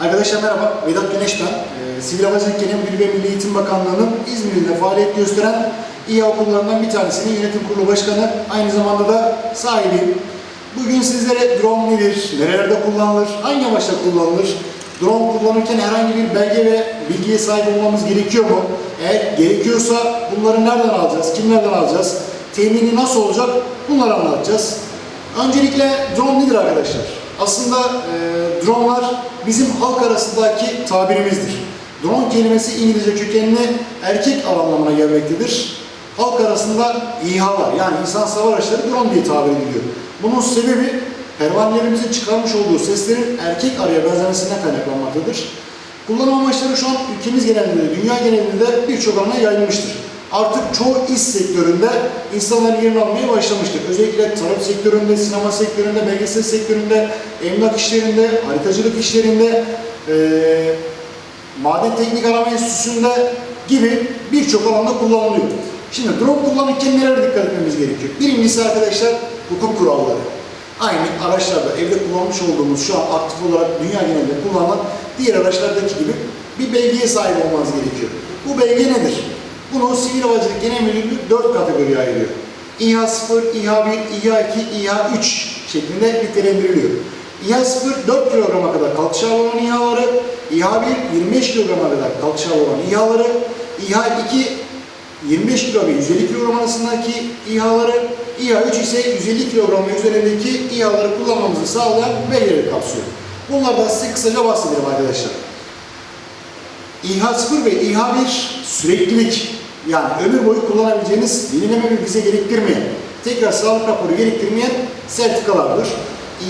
Arkadaşlar merhaba, Vedat Güneş ben. Ee, Sivil Havacılık Genel Müdürü ve Milli Eğitim Bakanlığı'nın İzmir'de faaliyet gösteren İHA okullarından bir tanesinin yönetim kurulu başkanı, aynı zamanda da sahibiyim. Bugün sizlere drone nedir, nerelerde kullanılır, hangi amaçla kullanılır, drone kullanırken herhangi bir belge ve bilgiye sahip olmamız gerekiyor mu? Eğer gerekiyorsa bunları nereden alacağız, kimlerden alacağız, temini nasıl olacak bunları anlatacağız. Öncelikle drone nedir arkadaşlar? Aslında e, dronlar bizim halk arasındaki tabirimizdir. Drone kelimesi İngilizce kökenli erkek anlamına gelmektedir. Halk arasında İHA'lar yani insan hava araçları drone diye tabir ediliyor. Bunun sebebi pervanelerimizin çıkarmış olduğu seslerin erkek araya benzemesinden kaynaklanmaktadır. Kullanım amaçları şu an ülkemiz genelinde, dünya genelinde birçok alana yayılmıştır artık çoğu iş sektöründe insanların yerini almaya başlamıştır. Özellikle tarım sektöründe, sinema sektöründe, belgesel sektöründe, emlak işlerinde, haritacılık işlerinde, eee maden teknik arama enstitüsünde gibi birçok alanda kullanılıyor. Şimdi drone kullanırken nelere dikkat etmemiz gerekiyor? Birincisi arkadaşlar hukuk kuralları. Aynı araçlarda evde kullanmış olduğumuz şu an aktif olarak dünya genelinde kullanılan diğer araçlardaki gibi bir belgeye sahip olmanız gerekiyor. Bu belge nedir? Bunu Sivil Havacılık Genel Müdürlüğü 4 kategoriye ayırıyor. İHA 0, İHA 1, İHA 2, İHA 3 şeklinde nitelendiriliyor. İHA 0 4 kilograma kadar kalkış ağırlığı olan İHA'ları, İHA 1 25 kilograma kadar kalkış ağırlığı olan İHA'ları, İHA 2 25 kilo ve 150 kilogram arasındaki İHA'ları, İHA 3 ise 150 kilogram ve üzerindeki İHA'ları kullanmamızı sağlayan belgeleri kapsıyor. Bunlardan size kısaca bahsedelim arkadaşlar. İHA 0 ve İHA 1 süreklilik yani ömür boyu kullanabileceğiniz yenileme bir vize gerektirmeyen, tekrar sağlık raporu gerektirmeyen sertifikalardır.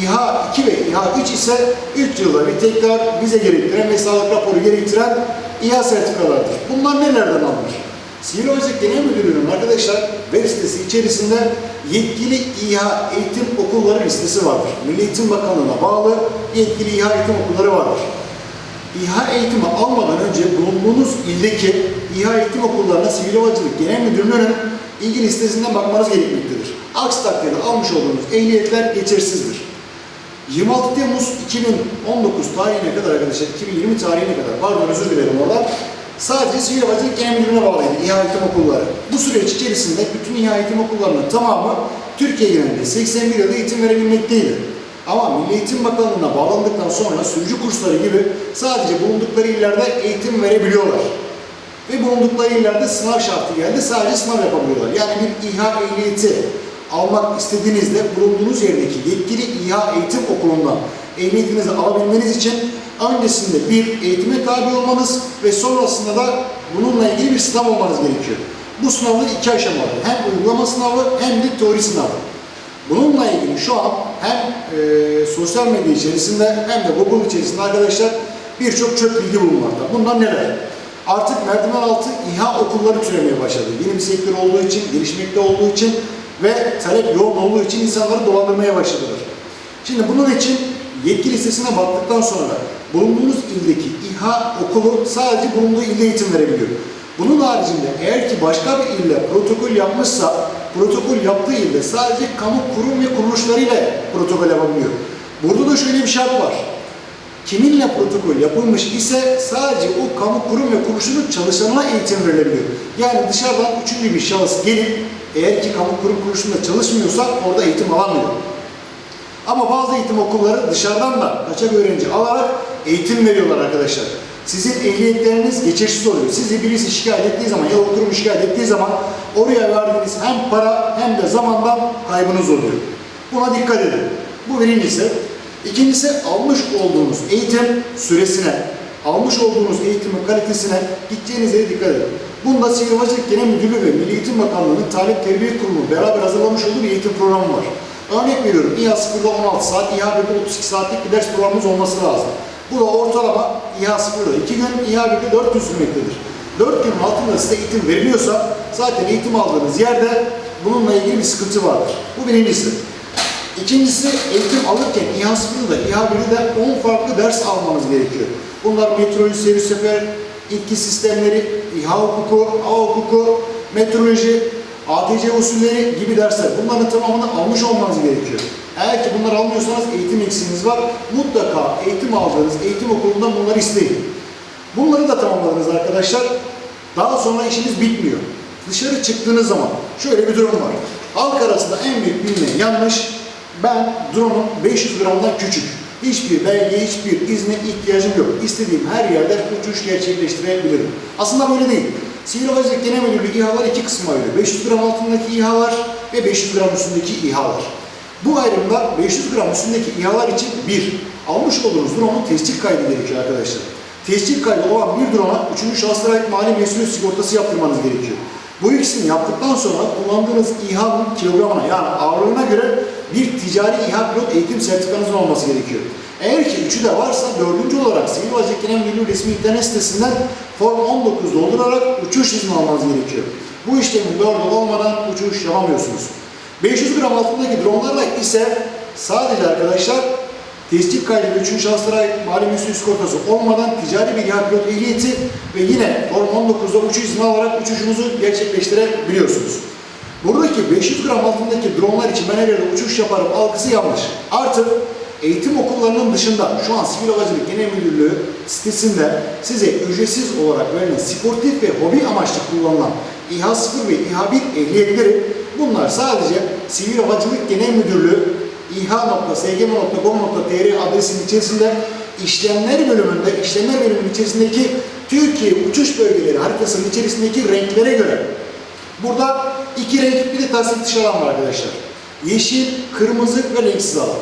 İHA 2 ve İHA 3 ise 3 yılda bir tekrar vize gerektiren ve sağlık raporu gerektiren İHA sertifikalardır. Bunlar nelerden alınır? Sivil Havacılık Genel Müdürlüğü'nün arkadaşlar web sitesi içerisinde yetkili İHA eğitim okulları listesi vardır. Milli Eğitim Bakanlığı'na bağlı yetkili İHA eğitim okulları vardır. İHA eğitimi almadan önce bulunduğunuz ildeki İHA eğitim okullarına Sivil Havacılık Genel Müdürlüğü'nün ilgi listesinden bakmanız gerekmektedir. Aksi takdirde almış olduğunuz ehliyetler geçersizdir. 26 Temmuz 2019 tarihine kadar arkadaşlar, 2020 tarihine kadar, pardon özür dilerim orada, sadece Sivil Havacılık Genel Müdürlüğü'ne bağlıydı İHA eğitim okulları. Bu süreç içerisinde bütün İHA eğitim okullarının tamamı Türkiye genelinde 81 yılda eğitim verebilmekteydi. Ama Milli Eğitim Bakanlığı'na bağlandıktan sonra sürücü kursları gibi sadece bulundukları illerde eğitim verebiliyorlar. Ve bulundukları illerde sınav şartı geldi, sadece sınav yapabiliyorlar. Yani bir İHA ehliyeti almak istediğinizde bulunduğunuz yerdeki yetkili İHA eğitim okulundan ehliyetinizi alabilmeniz için öncesinde bir eğitime tabi olmanız ve sonrasında da bununla ilgili bir sınav olmanız gerekiyor. Bu sınavlar iki aşamalı. Hem uygulama sınavı hem de teori sınavı. Bununla ilgili şu an hem e, sosyal medya içerisinde hem de Google içerisinde arkadaşlar birçok çöp bilgi bulunmakta. Bunlar neler? Artık merdiven altı İHA okulları türemeye başladı. Yeni bir sektör olduğu için, gelişmekte olduğu için ve talep yoğun olduğu için insanları dolandırmaya başladılar. Şimdi bunun için yetki listesine baktıktan sonra bulunduğunuz ildeki İHA okulu sadece bulunduğu ilde eğitim verebiliyor. Bunun haricinde eğer ki başka bir ille protokol yapmışsa protokol yaptığı ilde sadece kamu kurum ve kuruluşlarıyla protokol yapabiliyor. Burada da şöyle bir şart var. Kiminle protokol yapılmış ise sadece o kamu kurum ve kuruluşunun çalışanına eğitim verilebiliyor. Yani dışarıdan üçüncü bir şahıs gelip eğer ki kamu kurum kuruluşunda çalışmıyorsa orada eğitim alamıyor. Ama bazı eğitim okulları dışarıdan da kaçak öğrenci alarak eğitim veriyorlar arkadaşlar. Sizin ehliyetleriniz geçersiz oluyor. Sizi birisi şikayet ettiği zaman ya kurum şikayet ettiği zaman oraya verdiğiniz hem para hem de zamandan kaybınız oluyor. Buna dikkat edin. Bu birincisi. İkincisi almış olduğunuz eğitim süresine, almış olduğunuz eğitimin kalitesine, gideceğiniz yere dikkat edin. Bunda Sivil Havacılık Genel Müdürlüğü ve Milli Eğitim Bakanlığı'nın Talep Terbiye Kurumu beraber hazırlamış olduğu bir eğitim programı var. Örnek veriyorum, İHA 0'da 16 saat, İHA 1'de 32 saatlik bir ders programımız olması lazım. Bu da ortalama İHA 0'da 2 gün, İHA 1'de 4 gün sürmektedir. 4 günün altında size eğitim veriliyorsa zaten eğitim aldığınız yerde bununla ilgili bir sıkıntı vardır. Bu birincisi. İkincisi eğitim alırken İHA 0'da, İHA 1'de 10 farklı ders almanız gerekiyor. Bunlar meteoroloji, seyir sefer, itki sistemleri, İHA hukuku, hava hukuku, meteoroloji, ATC usulleri gibi dersler. Bunların tamamını almış olmanız gerekiyor. Eğer ki bunları almıyorsanız eğitim eksiğiniz var. Mutlaka eğitim aldığınız eğitim okulundan bunları isteyin. Bunları da tamamladınız arkadaşlar. Daha sonra işiniz bitmiyor. Dışarı çıktığınız zaman şöyle bir durum var. Halk arasında en büyük bilinen yanlış ben drone'um 500 gramdan küçük. Hiçbir belge, hiçbir izne ihtiyacım yok. İstediğim her yerde uçuş gerçekleştirebilirim. Aslında böyle değil. Sivil Havacılık Genel Müdürlüğü İHA'lar iki kısma ayrılıyor. 500 gram altındaki İHA'lar ve 500 gram üstündeki İHA'lar. Bu ayrımda 500 gram üstündeki İHA'lar için bir, almış olduğunuz drone'un tescil kaydı gerekiyor arkadaşlar. Tescil kaydı olan bir drone'a 3. şahıslara ait mali mesuliyet sigortası yaptırmanız gerekiyor. Bu ikisini yaptıktan sonra kullandığınız İHA'nın kilogramına yani ağırlığına göre bir ticari İHA pilot eğitim sertifikanızın olması gerekiyor. Eğer ki üçü de varsa dördüncü olarak Sivil Genel Müdürlüğü resmi internet sitesinden Form 19 doldurarak uçuş izni almanız gerekiyor. Bu işlemin dördü olmadan uçuş yapamıyorsunuz. 500 gram altındaki dronlarla ise sadece arkadaşlar tescil kaydı ve 3. şahıslara mali sigortası olmadan ticari bir İHA pilot ehliyeti ve yine Form 19'da uçuş izni alarak uçuşunuzu gerçekleştirebiliyorsunuz. Buradaki 500 gram altındaki dronlar için ben her yerde uçuş yaparım algısı yanlış. Artık eğitim okullarının dışında şu an Sivil Havacılık Genel Müdürlüğü sitesinde size ücretsiz olarak verilen sportif ve hobi amaçlı kullanılan İHA 0 ve İHA 1 ehliyetleri bunlar sadece Sivil Havacılık Genel Müdürlüğü iha.sgm.gov.tr adresinin içerisinde işlemler bölümünde, işlemler bölümünün içerisindeki Türkiye uçuş bölgeleri haritasının içerisindeki renklere göre Burada iki renk bir de tasdik dışı alan var arkadaşlar. Yeşil, kırmızı ve renksiz alan.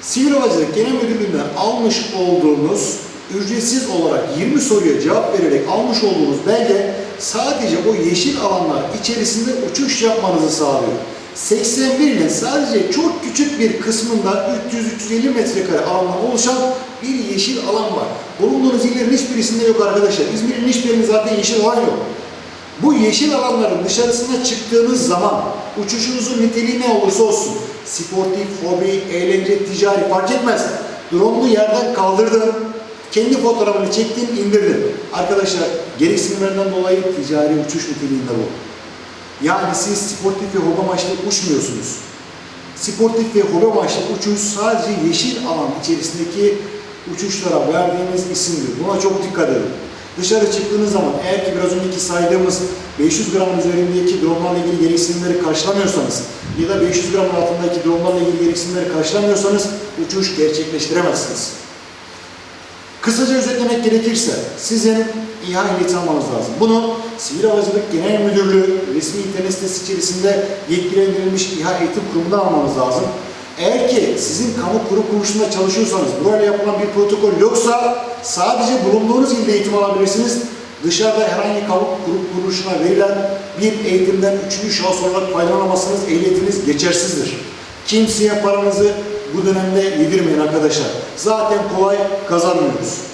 Sivil Havacılık Genel Müdürlüğü'nden almış olduğunuz ücretsiz olarak 20 soruya cevap vererek almış olduğunuz belge sadece o yeşil alanlar içerisinde uçuş yapmanızı sağlıyor. 81 ile sadece çok küçük bir kısmında 300-350 metrekare alandan oluşan bir yeşil alan var. Bulunduğunuz illerin hiçbirisinde yok arkadaşlar. İzmir'in hiçbirinde zaten yeşil alan yok. Bu yeşil alanların dışarısına çıktığınız zaman uçuşunuzun niteliği ne olursa olsun, sportif, hobi, eğlence, ticari fark etmez. Drone'unu yerden kaldırdın, kendi fotoğrafını çektin, indirdin. Arkadaşlar gereksinimlerinden dolayı ticari uçuş niteliğinde bu. Yani siz sportif ve hobi amaçlı uçmuyorsunuz. Sportif ve hobi amaçlı uçuş sadece yeşil alan içerisindeki uçuşlara verdiğimiz isimdir. Buna çok dikkat edin. Dışarı çıktığınız zaman eğer ki biraz önceki saydığımız 500 gram üzerindeki dronlarla ilgili gereksinimleri karşılamıyorsanız ya da 500 gram altındaki dronlarla ilgili gereksinimleri karşılamıyorsanız uçuş gerçekleştiremezsiniz. Kısaca özetlemek gerekirse sizin İHA ehliyeti almanız lazım. Bunu Sivil Havacılık Genel Müdürlüğü resmi internet sitesi içerisinde yetkilendirilmiş İHA eğitim kurumundan almanız lazım. Eğer ki sizin kamu kurum kuruluşunda çalışıyorsanız, burayla yapılan bir protokol yoksa sadece bulunduğunuz ilde eğitim alabilirsiniz. Dışarıda herhangi kamu kurum kuruluşuna verilen bir eğitimden üçüncü şahıs olarak faydalanamazsanız ehliyetiniz geçersizdir. Kimseye paranızı bu dönemde yedirmeyin arkadaşlar. Zaten kolay kazanmıyoruz.